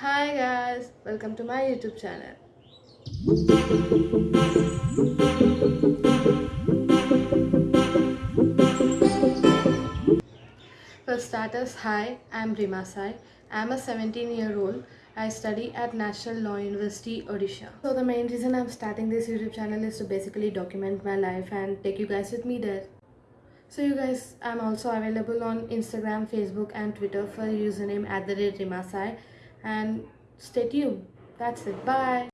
Hi guys, welcome to my YouTube channel. For starters, hi, I'm Rima Sai. I'm a 17 year old. I study at National Law University, Odisha. So, the main reason I'm starting this YouTube channel is to basically document my life and take you guys with me there. So, you guys, I'm also available on Instagram, Facebook, and Twitter for username at the rate Rimasai. And stay tuned. That's it. Bye.